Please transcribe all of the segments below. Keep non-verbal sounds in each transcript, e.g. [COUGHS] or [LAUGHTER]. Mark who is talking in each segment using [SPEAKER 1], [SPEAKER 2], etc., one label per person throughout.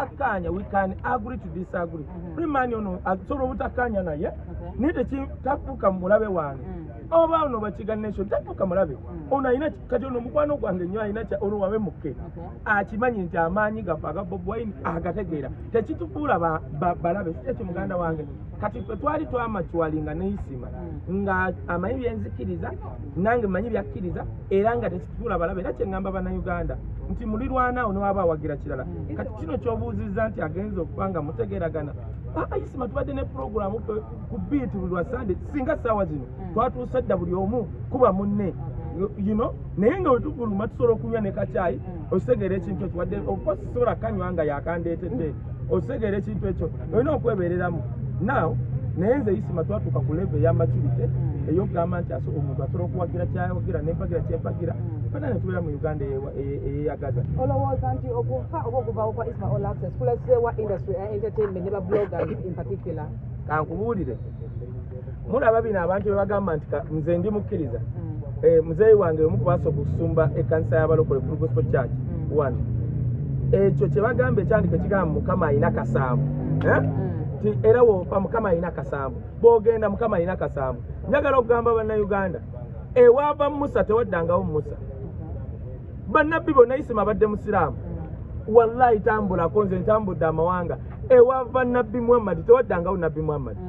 [SPEAKER 1] takkaanya we can agree to disagree. Primani ono asobola obutakkaanya naye. Naye tekitafuuka mulabe wange oba ono bakiganisho tafuuka mulabe ono alina kati ono omukwano gwange nnyo alina ono wabe mukke. Akimanyi nti amaanyi gaffe aga bob wine agategeera. Tekitufuula ba- ba- balabe ekyo muganda wange? Kati ffe twali twamacwalinga neisima nga amanyi byenzikiriza nange manyi byakkiriza era nga tekitufuula balabe era kyeŋŋamba bannayuganda nti mulirwanaawo newaba awagira kirala. Kati kino kyobuuzizza nti agenza okuba nga mutegeeragana ayisima tubadde ne puroguramu ku biiti buli lwa sande singa ssaawa zino twatuusa dda buli omu kuba munne. Know? Naye nga wetuvuluma tusobola okunywa ne kacyayi ositegeera ekintu ekyo wadde okosi sobola kanywa nga yakandeetedde ositegeera ekintu ekyo olina okwebereramu now naye nze isima twatuuka ku leve ey'amaturite eyokugamba nti omuntu asobola okuwagira kyawagira nempagira kyempagira fena ne tubeera mu uganda eyeyagaza
[SPEAKER 2] olowooza nti okufa oba okuvawo kwa isma all access kuleseewa industry ya entertainment ne babloggers [COUGHS] in particular.
[SPEAKER 1] Kankubuulire. Mulaba bino abantu bebagamba nti ka- nze ndi mukkiriza. Eh, muzeeyi wange omu kubasa okusumba ekanisa y'abalokole full gospel church one. Ekyo kyebagamba ekyandika ekigamba mukama alina kasambu Eh? ti era wofa mukama alina kasambu bwogenda mukama alina kasambu njagala okugamba bannayuganda ewaava musa tewaddangawo musa bannabbi bonna isima badde musiraamu. Wallahi tambulako nze ntambudde amawanga. Ewaava nabbi muhammadi tewaddangawo nabbi muhammadi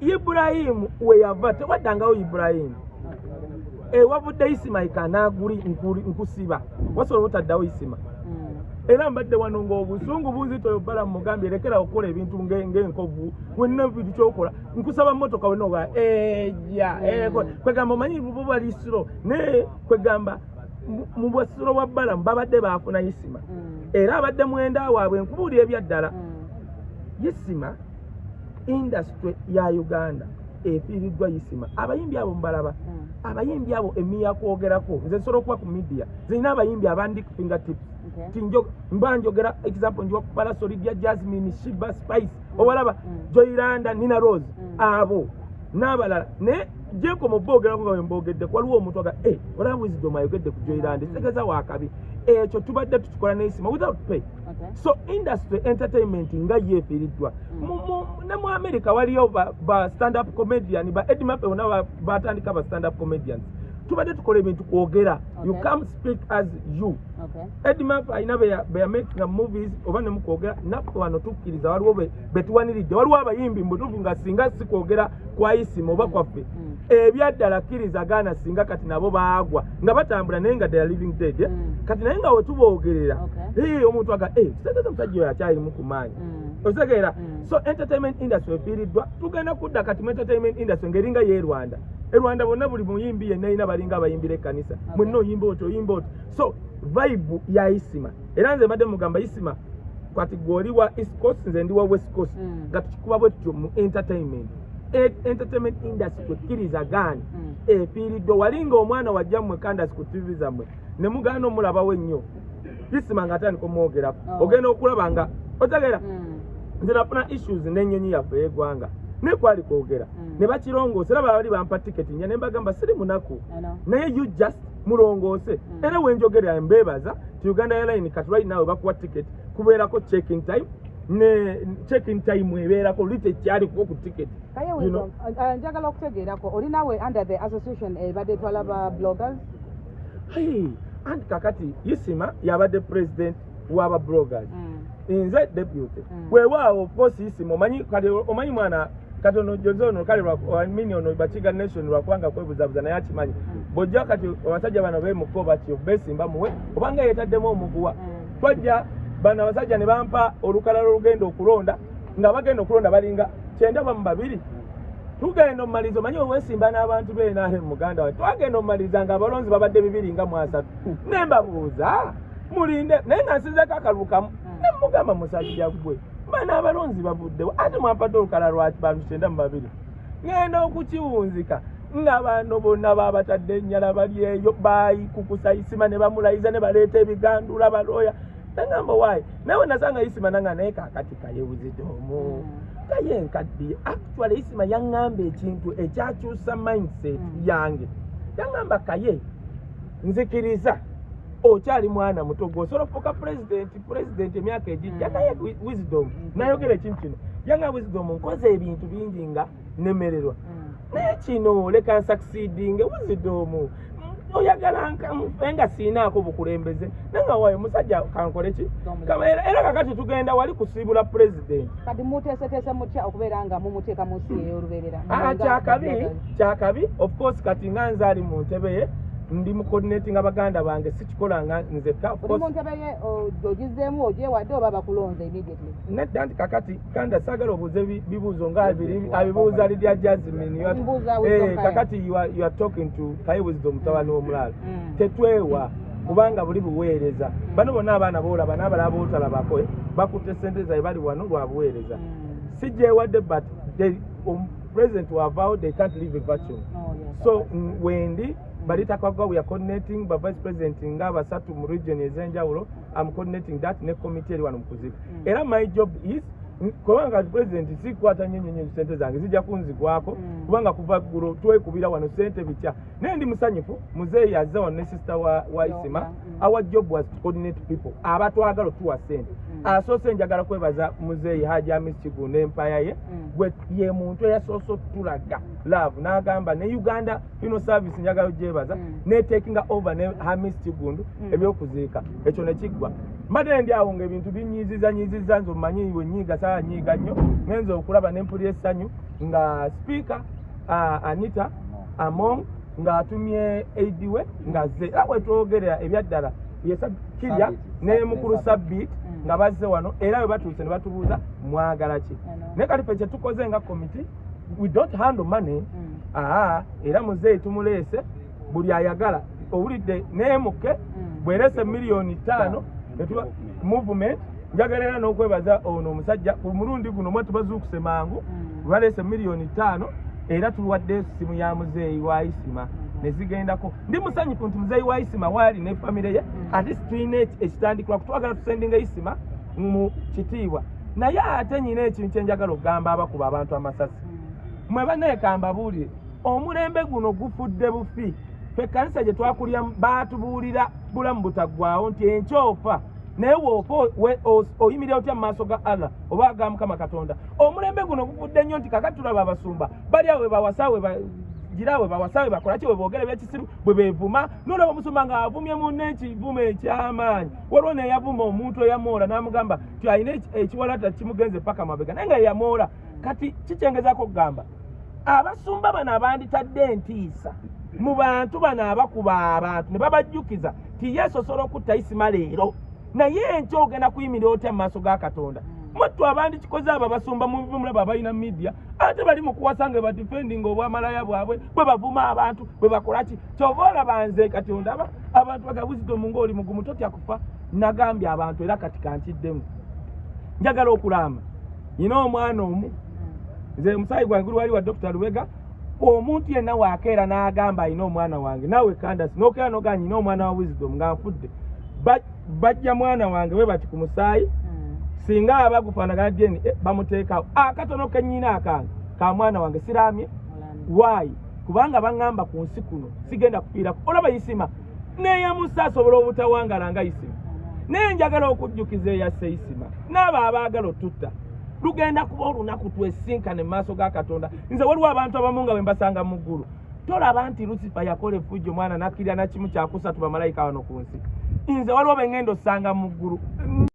[SPEAKER 1] ibulayimu weyava tewaddangawo ibulayimu ewavudde isimaika naguli nkusiba. Wasobola butaddawo isima. Era mbadde wano ng'obusungu bunzitoyo bala mugambye lekera okukola ebintu nge- ng'enkovu. Wenna bintu kyokola nkusaba motoka wena oga eja kwegamba omanyi buba lisiro. Naye kwegamba mu- bwasiro bwa balamu babadde bafuna isima era abadde mwenda waabwe nkubuulira ebyaddala. Isima indasitule ya uganda efiiriddwa isima abayimbi abo mbalaba abayimbi abo emiya kwogerako nze nsobola okuba ku midiya zirina abayimbi abandi ku fingertips mba njogera example njiwa kupala solidia jasmine shiba spice obalaba joiranda nina rose abo n'abalala naye jenkoma obogerako nga wembogeddeku waliwo omuntu aga e olaba wisdom ayogedde ku joiranda ekitegeeza wakabi ekyo tubadde tukikola n'esima without pay. So industry entertainment nga yeefiiriddwa mu- ne mu america waliyo ba, ba stand up comedian ba edi mape bona ba- batandika ba stand up comedians tubadde tukola ebintu kwogera. You come speak as you. Alina beya- beyamakinga movies oba ne mukwogera naffe wano tukkiriza waliwo be- betuwaniridde waliwo abayimbi mbutuufu nga singa si kwogera kwa isima oba kwaffe ebyaddala kkiriza gaana singa kati nabo baagwa nga batambula naye nga they are living dead. Eh?
[SPEAKER 2] Mm.
[SPEAKER 1] kati naye nga wetuboogerera
[SPEAKER 2] Okay.
[SPEAKER 1] Eh, omuntu aga "Eh, kitegeeza omusajja oyo akyalimu ku maanyi otegeera
[SPEAKER 2] Mm.
[SPEAKER 1] so entertainment industry efiiriddwa. Tugenda kudda kati mu entertainment industry ngeringa ye rwanda e rwanda bonna buli muyimbi yenna alina balinga abayimbira ekkanisa. Mwenna oyimba otyo oyimba otyo. So vibe ya isima. Era nze mbadde mugamba isima kati gwoli wa east coast nze ndi wa west coast nga tukikuba bwe tutyo mu entertainment. E- entertainment industry twekkiriza gaani?
[SPEAKER 2] Mm.
[SPEAKER 1] efiiriddwa. Walinga omwana wajja mmwe kandasi ku tv zammwe ne mugaana omulabawo ennyo. Isima nga atandika omwogerako.
[SPEAKER 2] Oh.
[SPEAKER 1] ogenda okulaba nga otegeera.
[SPEAKER 2] Mm.
[SPEAKER 1] nze nafuna issues n'ennyonyi yaffe ey'eggwanga naye kwali kwogera.
[SPEAKER 2] Mm.
[SPEAKER 1] ne bakirongoosa era bali bampa tiketi nya ne mbagamba siri munaku. Naye you just mulongoose.
[SPEAKER 2] Mm.
[SPEAKER 1] era wenjogerera mbeebaza ti uganda airline kati right nawe bakuwa tiketi kubeerako checking time ne checking time ebeerako luli tekyaliko ku tiketi
[SPEAKER 2] njagala okutegeerako olinawe under the association ebadde etwala ba bloggers?
[SPEAKER 1] Hey, anti kakati isima yabadde president w'aba bloggers. Nze deputy.
[SPEAKER 2] Mm.
[SPEAKER 1] weewaawo kosi isima omanyi kati omanyi mwana kati ono jonze ono kale lwa- mini ono bakiga nation lwakubanga kwebuzabuza naye akimanyi.
[SPEAKER 2] Mm.
[SPEAKER 1] bw'ojja kati abasajja bano beemuko batyo beesimba muwe? Obanga yeetaddemu omuguwa.
[SPEAKER 2] Mm.
[SPEAKER 1] twajja bano abasajja ne bampa olukalala olugenda okulonda nga bagenda okulonda balinga kyenda bamu babiri. Tugenda omumaliriza omanyi oweesimba n'abantu beenahe muganda we? Twagenda omumaliriza nga abalonzi babadde bibiri nga mu asatu. Ne mbabuuza mulinde naye nga nsinzeko akalulu kamu ne mugamba musajja gwe mana abalonzi bavuddewo ate mwampadde olukala lwaki bantu kyenda mu babiri? Ŋŋenda okukiwunzika. Nga bano bonna babatadde ennyala bali eyo baayikukusa isima ne bamulayiza ne baleeta ebigandula balooya. Nagamba waayi nawe nasanga isima nanga naye kakati kayewuzidomu kaye nkaddiye actually isima yaŋŋamba ekintu ekyakyusa mindset
[SPEAKER 2] Mm.
[SPEAKER 1] yange. Yaŋŋamba kaye nzikiriza okyali mwana muto gwosobola okufuuka pulezidenti pulezidenti emyaka egijja
[SPEAKER 2] Mm.
[SPEAKER 1] naye wi- wisdom. Nayogera ekintu kino. Yanga wisdom nkoze ebintu bingi nga nemererwa.
[SPEAKER 2] Mm.
[SPEAKER 1] naye kino leka nsakisidinge wisdom. Oyagala nga siinaako bukulembeze. Nanga wayo musajja kankole ki? Era kakati tugenda wali kusiibula pulezidenti
[SPEAKER 2] kati muteeseteese mutya okubeera nga mumuteeka mu nsi ey'olubeerera
[SPEAKER 1] Ah, kyakabi kyakabi of course kati nga nze ali mu ntebe ye ndi mu coordinating abaganda bange sikikola nga nzekka of
[SPEAKER 2] oli mu
[SPEAKER 1] course
[SPEAKER 2] ntebe ye o- ogizeemu ogyewadde oba bakulonze immediately?
[SPEAKER 1] Nedda nti kakati kanda sagala obuuze bi- bibuuzo nga abibuuza lidya jasmin you are-
[SPEAKER 2] Mbuuza wisdom
[SPEAKER 1] Eh, kakati you are- talking to wisdom mutabani w'omulala
[SPEAKER 2] Mm.
[SPEAKER 1] tetwewa kubanga buli buweereza. Bano bonna abaana boolaba n'abalala bootalabako bakutte sente zaye bali wano lwa buweereza.
[SPEAKER 2] Mm.
[SPEAKER 1] sijjeewadde but um, president wavaawo they can't leave a vacuum.
[SPEAKER 2] Oh,
[SPEAKER 1] so mm, wendi bali takagwa we are coordinating ba vice president nga basatu mu region ez'enjawulo am coordinating that ne committee eri wano mu kuziika
[SPEAKER 2] Mm.
[SPEAKER 1] era my job is kubanga president sikwata nnyo sente zange zijja kunzigwako
[SPEAKER 2] Mm.
[SPEAKER 1] kubanga kuva ggulo twekubira wano sente bitya naye ndi musanyufu muzeeyi azze wano ne sister wa, wa isima
[SPEAKER 2] mm.
[SPEAKER 1] our job was to coordinate people abatwagala otuwa sente
[SPEAKER 2] Mm.
[SPEAKER 1] Asoose njagala kwebaza muzeeyi haji amis kigu n'empaya ye
[SPEAKER 2] Mm.
[SPEAKER 1] gwe ye muntu eyasoose otulaga love n'agamba ne uganda ino service njagala ogyebaza
[SPEAKER 2] Mm.
[SPEAKER 1] netekinga over ne hamis kigundu
[SPEAKER 2] Mm.
[SPEAKER 1] ebyokuziika ekyo nekiggwa mbadde ndi awo ngaebintu binyiiziza nyiiziza nze omanyi wenyiiga saa nyiiga nnyo ngenza okulaba nempulira essanyu nga speaker uh, anita among ng'atumye aidi we ng'azze era bwetwogerera ebyaddala ye Sab- kirya
[SPEAKER 3] Sabit.
[SPEAKER 1] ne mukulu sabit
[SPEAKER 2] Mm.
[SPEAKER 1] Nga bazze wano era bwe batuuse ne batubuuza mwagala ki? Naye kati fe kyetukoze nga committee we don't handle money.
[SPEAKER 2] Mm.
[SPEAKER 1] aa era muzeeyi tumuleese buli ayagala owulidde neemuke
[SPEAKER 2] Mm.
[SPEAKER 1] bwereese miliyoni ttaano netuba movement. njagala era n'okwebaza ono omusajja ku mulundi guno mwe tubazuukuse mangu
[SPEAKER 2] Mm.
[SPEAKER 1] baleese miliyoni ttaano era tuwadde essimu ya muzeeyi wa isima ne zigendako. Ndi musanyufu nti muzeeyi wa isima waali ne famire ye ate tulina ekitandikirwa kutwagala tusendinga isima mu kitiibwa. Naye ate nyina ekintu kyenjagala okugamba abakuba abantu amasasi.
[SPEAKER 2] Mm.
[SPEAKER 1] mwe banneekamba buulire omulembe guno gufudde bufi. Fe kanisa gye twakulya baatubuulira bulamu butaggwawo nti enkyofa naye woofa oyimirira otya mu maaso ga allah oba aga mukama katonda? Omulembe guno gufudde nnyo nti kakati tulaba abasumba bali awo we bawasa we gira we bawasa we bakola ki? We boogera ebyekisiru bwe beevuma. Nolaba omusumba ng'avumye munne ekivumo eky'amaanyi. Waliwo neyavuma omuntu eyamoola n'amugamba ti alina eki- ekiwalata kimugenze paka mabega. Naye nga yeyamoola kati kikyengezako okugamba abasumba bano abanditadde entiisa mu bantu bano abakuba abantu ne babajjukiza ti yesu osobola okutta isima leero naye enkya ogenda kuyimirira otya mu maaso ga katonda mwettu abandikikoze abo abasumba mumulaba abalina midiya ate bali mu kuwasa nga badifendinga obwamalaya bwabwe bwe bavuma abantu bwe bakolaki kyova olaba nze kati ondaba abantu baga wisdom ngaoli mugumu totya kufa nagambye abantu era kati kankiddemu. Njagala okulamba. Nyina omwana omu nze musayi gwange guli wali wa dr. Lubega omuntu yenna wakeera n'agamba alina omwana wange naawe kandasi nokeera nogaa nyina omwana wa wisdom nga nfudde. Ba- bajja mwana wange we bati ku musaayi. Singa aba gufaanagana deni eh, bamuteekawo akatono kenyina akange ka mwana wange
[SPEAKER 2] Mulamba.
[SPEAKER 1] waayi kubanga baŋŋamba ku nsi kuno sigenda kufiirako olaba isima neeyamusa asobola obutawangala nga isima naye njagala okujjukiza eyasse isima n'abo abaagala otutta. Lugenda kuba olunaku twesinkane mu maaso ga katonda. Nze waliwo abantu abamu nga bwe mbasanga mu ggulu. Tolaba nti lusifa yakola effujjo mwana nakkirira nakimu kyakusatu bamalayika wano ku nsi. Nze waliwo bengenda osanga mu ggulu